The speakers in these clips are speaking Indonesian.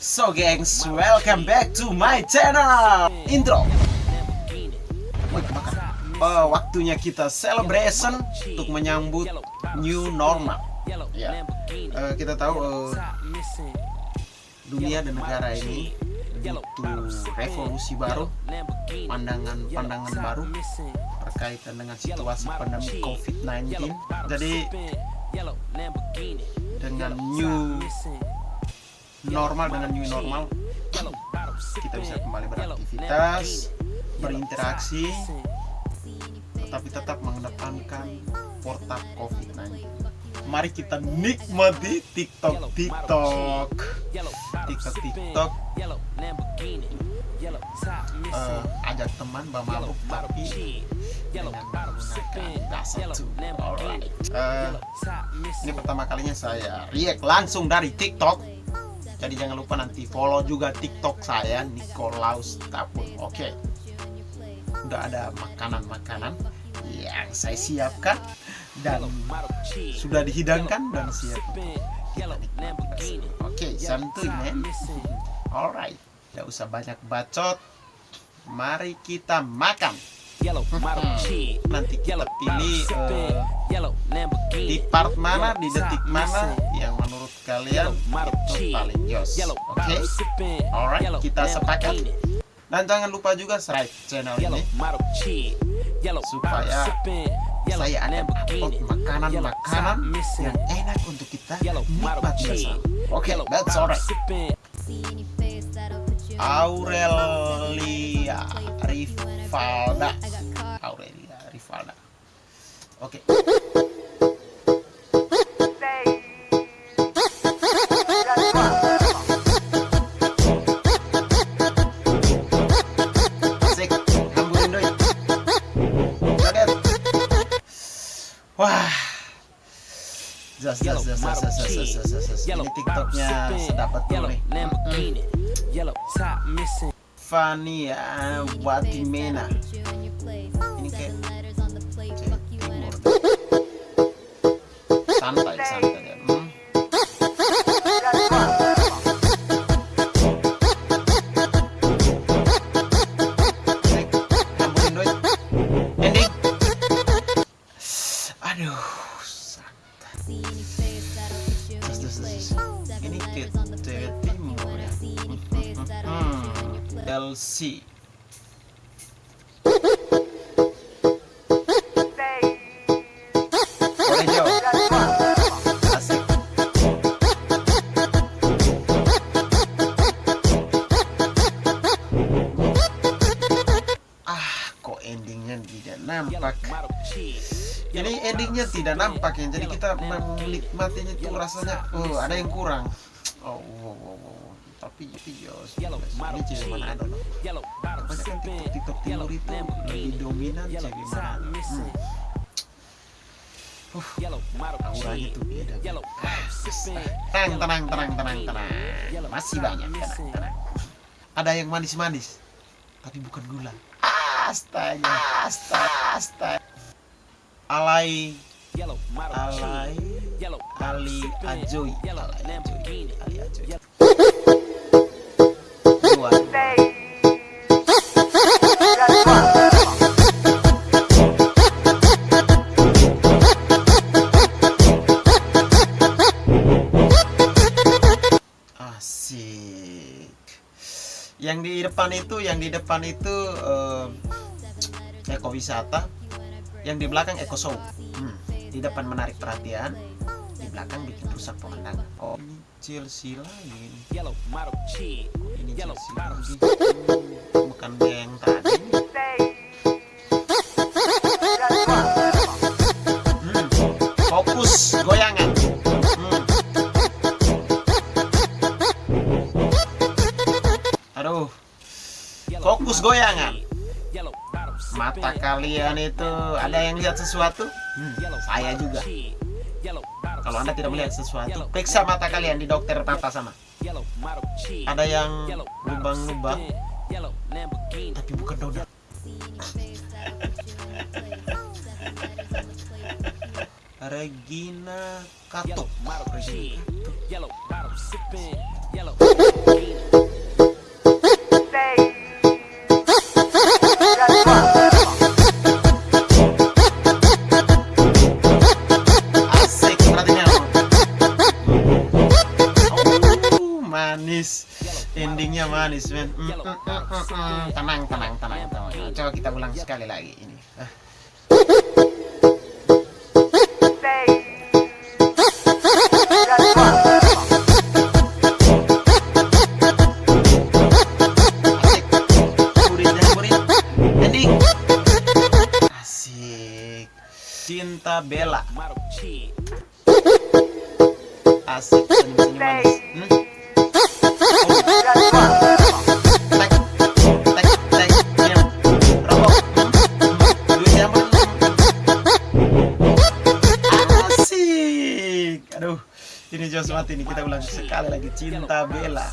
So gengs, welcome back to my channel. Intro. Oh, Waktunya kita celebration Untuk menyambut new normal. Ya, Eh, Kita tahu eh, Dunia dan negara ini Butuh revolusi baru Pandangan-pandangan baru Berkaitan dengan situasi pandemi COVID-19 Jadi Dengan new normal dengan new normal kita bisa kembali beraktivitas berinteraksi tetapi tetap mengedepankan protap COVID-19 mari kita nikmati TikTok TikTok. TikTok TikTok. Eh, ajak teman mabuk tapi dengan menggunakan dasar tuh alright. Eh, ini pertama kalinya saya react langsung dari TikTok jadi jangan lupa nanti follow juga TikTok saya Nikolaus Tapun. Oke. Udah ada makanan-makanan yang saya siapkan dan sudah dihidangkan dan siap. Oke, santuy men. Alright. Tidak usah banyak bacot. Mari kita makan. Nanti kita pilih eh, di part mana, di detik mana yang menurut kalian itu paling jos. Oke? Alright, kita sepakat. Dan jangan lupa juga subscribe channel ini supaya saya akan upload makanan-makanan yang enak untuk kita nikmati bersama. Oke, that's alright. Aurelia Rivalda. Aurelia Rivalda. Oke. Asik, Yellow TikToknya sedapat gue Fania Watimena. Ini kayak santai santai. Ya. hmm. Aduh, santai ini kita ini hmm, LC kok endingnya tidak nampak. Jadi endingnya tidak nampak ya. Jadi kita menikmatinya itu rasanya, oh ada yang kurang. Oh, wow, wow, wow. tapi ya ini cewek mana ada. Banyak kan TikTok, TikTok timur itu lebih dominan cewek mana. Hmm. Uh, auranya tuh beda. Tenang, tenang, tenang, tenang, tenang. Masih banyak, tenang, tenang. Ada yang manis-manis, tapi bukan gula. Astaga, astaga, astaga. Alay, alay, Ali Ajoy, Ali Ajoy, Ali Ajoy. Dua. Asik. Yang di depan itu, yang di depan itu eh, ekowisata, yang di belakang eko show. Hmm, Di depan menarik perhatian, di belakang bikin rusak pemandangan. Oh, ini Chelsea lain. Ini Chelsea lagi. Hmm, bukan yang tadi. Hmm, fokus goyangan. Hmm. Aduh, fokus goyangan. Mata kalian itu ada yang lihat sesuatu? Hmm, saya juga. Kalau anda tidak melihat sesuatu, periksa mata kalian di dokter mata sama. Ada yang lubang-lubang, tapi bukan donat. Regina Katuk. Regina Katuk. Manis men mm, mm, mm, mm, mm. tenang tenang tenang tenang coba kita ulang sekali lagi ini ah. Asik. Cinta Bella. Asik senyum-senyum manis. Hmm? Ini mati nih. Kita ulang sekali lagi. Cinta Bella.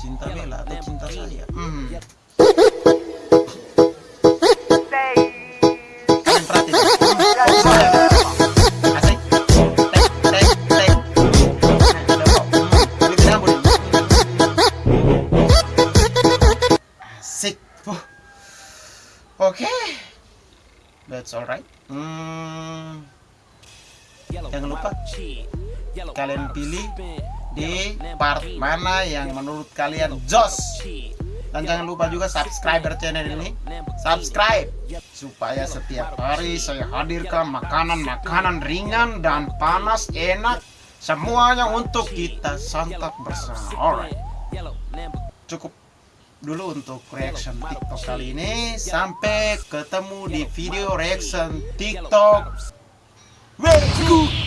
Cinta Bella atau cinta saya? Hmm. Hmm. Nah. Hmm. Hmm. Uh. Oke. That's alright. Hmm. Jangan lupa Kalian pilih di part mana yang menurut kalian jos. Dan jangan lupa juga subscriber channel ini. Subscribe. Supaya setiap hari saya hadirkan makanan-makanan ringan dan panas enak. Semuanya untuk kita santap bersama. Alright. Cukup dulu untuk reaction TikTok kali ini. Sampai ketemu di video reaction TikTok. Go.